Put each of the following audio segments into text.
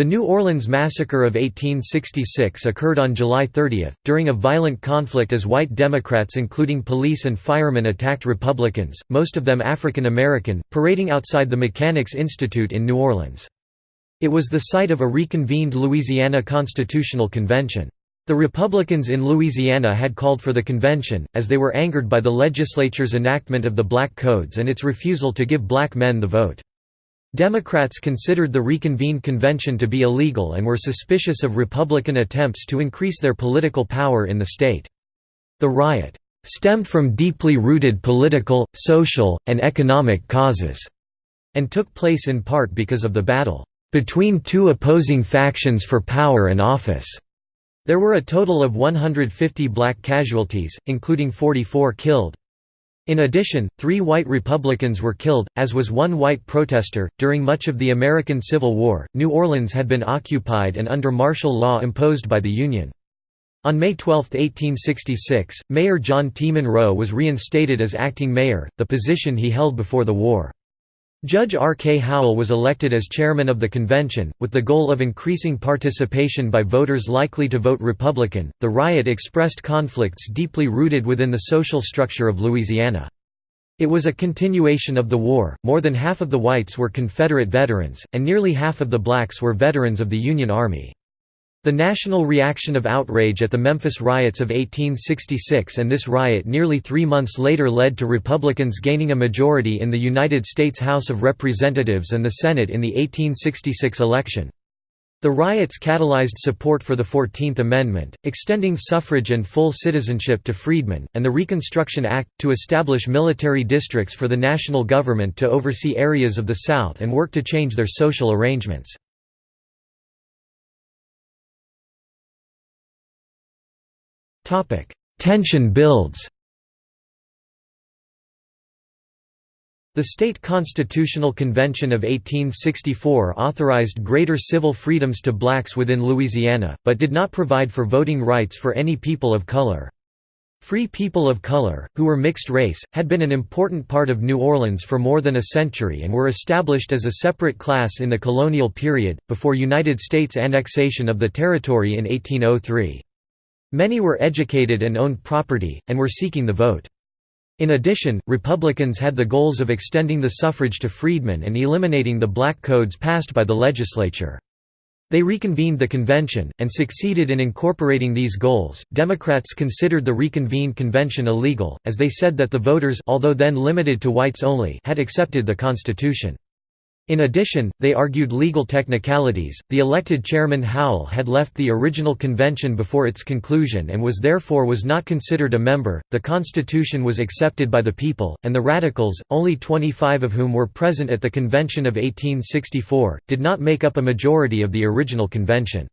The New Orleans Massacre of 1866 occurred on July 30, during a violent conflict as white Democrats including police and firemen attacked Republicans, most of them African American, parading outside the Mechanics Institute in New Orleans. It was the site of a reconvened Louisiana Constitutional Convention. The Republicans in Louisiana had called for the convention, as they were angered by the legislature's enactment of the Black Codes and its refusal to give black men the vote. Democrats considered the reconvened convention to be illegal and were suspicious of Republican attempts to increase their political power in the state. The riot stemmed from deeply rooted political, social, and economic causes, and took place in part because of the battle between two opposing factions for power and office. There were a total of 150 black casualties, including 44 killed. In addition, three white Republicans were killed, as was one white protester. During much of the American Civil War, New Orleans had been occupied and under martial law imposed by the Union. On May 12, 1866, Mayor John T. Monroe was reinstated as acting mayor, the position he held before the war. Judge R. K. Howell was elected as chairman of the convention, with the goal of increasing participation by voters likely to vote Republican. The riot expressed conflicts deeply rooted within the social structure of Louisiana. It was a continuation of the war, more than half of the whites were Confederate veterans, and nearly half of the blacks were veterans of the Union Army. The national reaction of outrage at the Memphis riots of 1866 and this riot nearly three months later led to Republicans gaining a majority in the United States House of Representatives and the Senate in the 1866 election. The riots catalyzed support for the Fourteenth Amendment, extending suffrage and full citizenship to freedmen, and the Reconstruction Act, to establish military districts for the national government to oversee areas of the South and work to change their social arrangements. Tension builds The State Constitutional Convention of 1864 authorized greater civil freedoms to blacks within Louisiana, but did not provide for voting rights for any people of color. Free people of color, who were mixed race, had been an important part of New Orleans for more than a century and were established as a separate class in the colonial period, before United States annexation of the territory in 1803. Many were educated and owned property, and were seeking the vote. In addition, Republicans had the goals of extending the suffrage to freedmen and eliminating the black codes passed by the legislature. They reconvened the convention, and succeeded in incorporating these goals. Democrats considered the reconvened convention illegal, as they said that the voters although then limited to whites only had accepted the Constitution. In addition, they argued legal technicalities. The elected chairman Howell had left the original convention before its conclusion and was therefore was not considered a member. The constitution was accepted by the people, and the radicals, only 25 of whom were present at the convention of 1864, did not make up a majority of the original convention.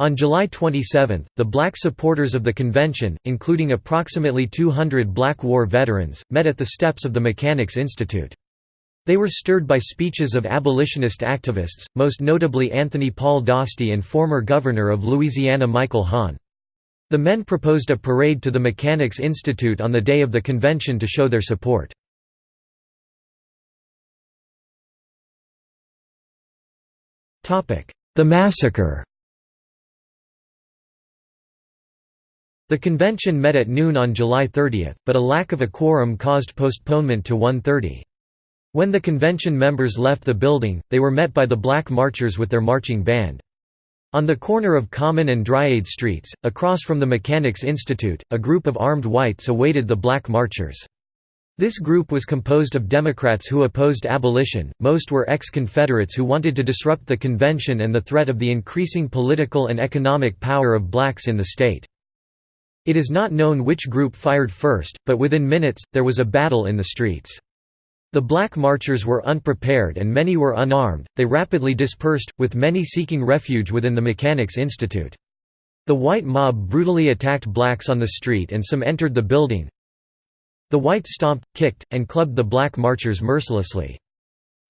On July 27, the black supporters of the convention, including approximately 200 black war veterans, met at the steps of the Mechanics Institute. They were stirred by speeches of abolitionist activists, most notably Anthony Paul Dostie and former governor of Louisiana Michael Hahn. The men proposed a parade to the Mechanics Institute on the day of the convention to show their support. The massacre The convention met at noon on July 30, but a lack of a quorum caused postponement to 1.30. When the convention members left the building, they were met by the Black Marchers with their marching band. On the corner of Common and Dryade Streets, across from the Mechanics Institute, a group of armed whites awaited the Black Marchers. This group was composed of Democrats who opposed abolition, most were ex-Confederates who wanted to disrupt the convention and the threat of the increasing political and economic power of blacks in the state. It is not known which group fired first, but within minutes, there was a battle in the streets. The black marchers were unprepared and many were unarmed, they rapidly dispersed, with many seeking refuge within the Mechanics Institute. The white mob brutally attacked blacks on the street and some entered the building. The whites stomped, kicked, and clubbed the black marchers mercilessly.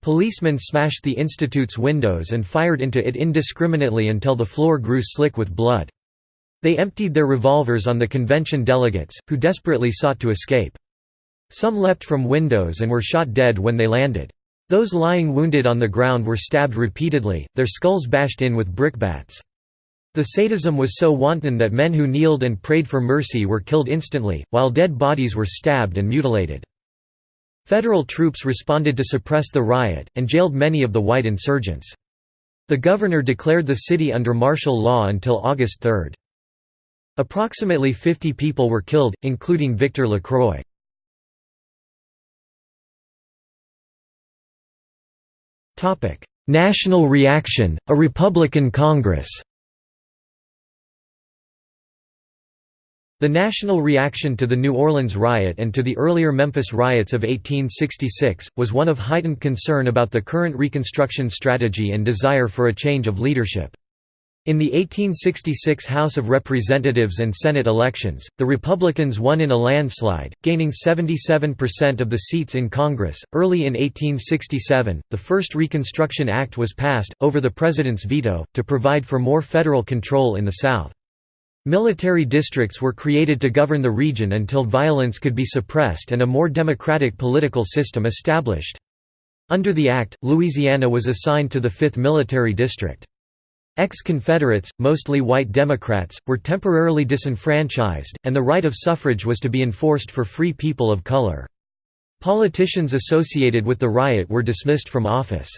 Policemen smashed the institute's windows and fired into it indiscriminately until the floor grew slick with blood. They emptied their revolvers on the convention delegates, who desperately sought to escape. Some leapt from windows and were shot dead when they landed. Those lying wounded on the ground were stabbed repeatedly, their skulls bashed in with brickbats. The sadism was so wanton that men who kneeled and prayed for mercy were killed instantly, while dead bodies were stabbed and mutilated. Federal troops responded to suppress the riot, and jailed many of the white insurgents. The governor declared the city under martial law until August 3. Approximately 50 people were killed, including Victor Lacroix. National reaction, a Republican Congress The national reaction to the New Orleans riot and to the earlier Memphis riots of 1866, was one of heightened concern about the current Reconstruction strategy and desire for a change of leadership. In the 1866 House of Representatives and Senate elections, the Republicans won in a landslide, gaining 77% of the seats in Congress. Early in 1867, the first Reconstruction Act was passed, over the President's veto, to provide for more federal control in the South. Military districts were created to govern the region until violence could be suppressed and a more democratic political system established. Under the act, Louisiana was assigned to the 5th Military District. Ex-Confederates, mostly white Democrats, were temporarily disenfranchised, and the right of suffrage was to be enforced for free people of color. Politicians associated with the riot were dismissed from office.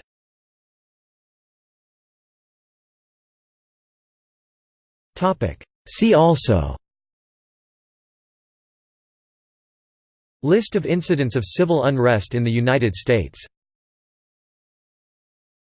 See also List of incidents of civil unrest in the United States